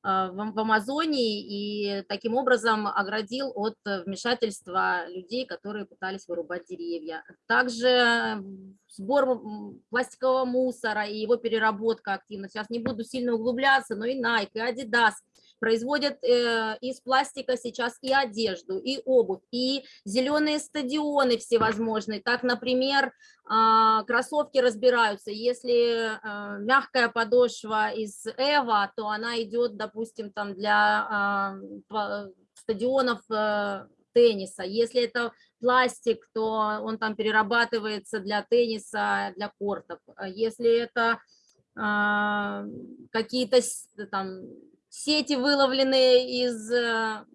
в, в Амазонии и таким образом оградил от вмешательства людей, которые пытались вырубать деревья. Также сбор пластикового мусора и его переработка активно. Сейчас не буду сильно углубляться, но и Nike, и Adidas производят э, из пластика сейчас и одежду, и обувь, и зеленые стадионы всевозможные. Так, например, э, кроссовки разбираются. Если э, мягкая подошва из Эва, то она идет, допустим, там для э, стадионов э, тенниса. Если это пластик, то он там перерабатывается для тенниса, для кортов. Если это э, какие-то там сети, выловленные из э,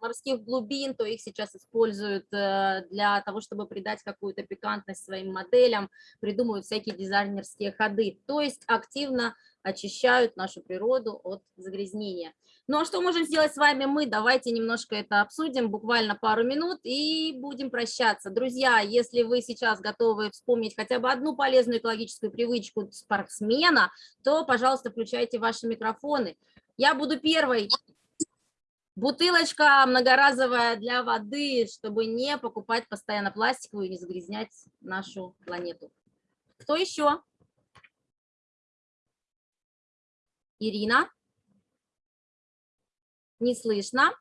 морских глубин, то их сейчас используют э, для того, чтобы придать какую-то пикантность своим моделям, придумывают всякие дизайнерские ходы, то есть активно очищают нашу природу от загрязнения. Ну а что можем сделать с вами мы? Давайте немножко это обсудим, буквально пару минут, и будем прощаться. Друзья, если вы сейчас готовы вспомнить хотя бы одну полезную экологическую привычку спортсмена, то, пожалуйста, включайте ваши микрофоны. Я буду первой. Бутылочка многоразовая для воды, чтобы не покупать постоянно пластиковую и не загрязнять нашу планету. Кто еще? Ирина? Не слышно.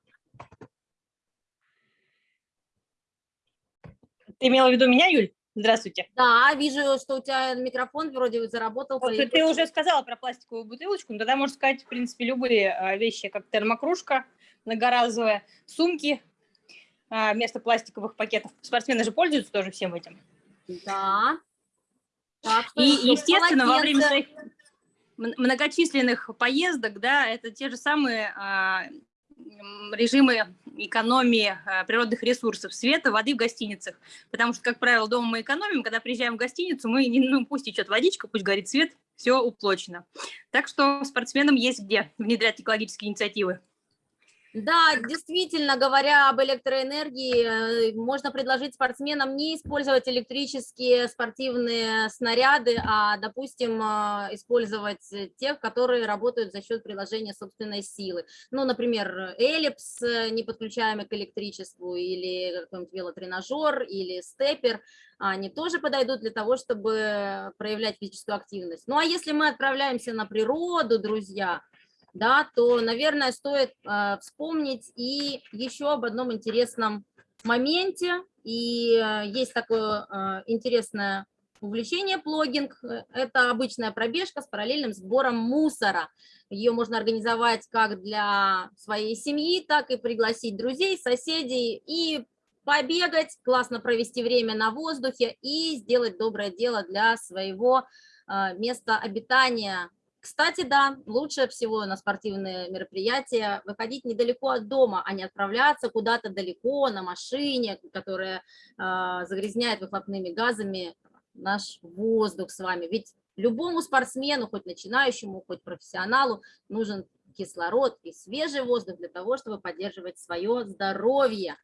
Ты имела в виду меня, Юль? Здравствуйте. Да, вижу, что у тебя микрофон вроде заработал. Вот ты, уже сказала про пластиковую бутылочку, но тогда можно сказать, в принципе, любые а, вещи, как термокружка многоразовая, сумки а, вместо пластиковых пакетов. Спортсмены же пользуются тоже всем этим. Да. Так, И, естественно, во время своих многочисленных поездок, да, это те же самые а, режимы экономии а, природных ресурсов, света, воды в гостиницах. Потому что, как правило, дома мы экономим, когда приезжаем в гостиницу, мы, не, ну, пусть течет водичка, пусть горит свет, все уплочено. Так что спортсменам есть где внедрять экологические инициативы. Да, действительно, говоря об электроэнергии, э, можно предложить спортсменам не использовать электрические спортивные снаряды, а, допустим, а, использовать тех, которые работают за счет приложения собственной силы. Ну, например, эллипс, э, не подключаемый к электричеству, или какой-нибудь велотренажер, или степер, они тоже подойдут для того, чтобы проявлять физическую активность. Ну, а если мы отправляемся на природу, друзья, да, то, наверное, стоит э, вспомнить и еще об одном интересном моменте. И э, есть такое э, интересное увлечение плогинг. Это обычная пробежка с параллельным сбором мусора. Ее можно организовать как для своей семьи, так и пригласить друзей, соседей и побегать, классно провести время на воздухе и сделать доброе дело для своего э, места обитания, кстати, да, лучше всего на спортивные мероприятия выходить недалеко от дома, а не отправляться куда-то далеко на машине, которая э, загрязняет выхлопными газами наш воздух с вами. Ведь любому спортсмену, хоть начинающему, хоть профессионалу, нужен кислород и свежий воздух для того, чтобы поддерживать свое здоровье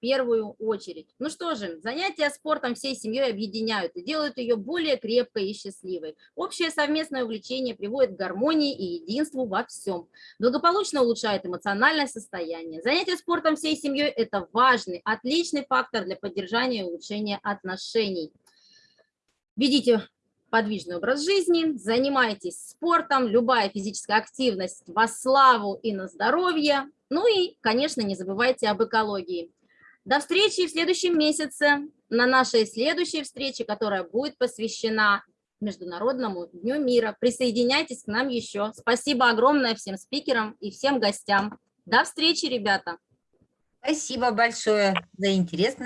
первую очередь. Ну что же, занятия спортом всей семьей объединяют и делают ее более крепкой и счастливой. Общее совместное увлечение приводит к гармонии и единству во всем. Благополучно улучшает эмоциональное состояние. Занятия спортом всей семьей – это важный, отличный фактор для поддержания и улучшения отношений. Ведите подвижный образ жизни, занимайтесь спортом, любая физическая активность во славу и на здоровье. Ну и, конечно, не забывайте об экологии. До встречи в следующем месяце на нашей следующей встрече, которая будет посвящена Международному Дню мира. Присоединяйтесь к нам еще. Спасибо огромное всем спикерам и всем гостям. До встречи, ребята. Спасибо большое за интересный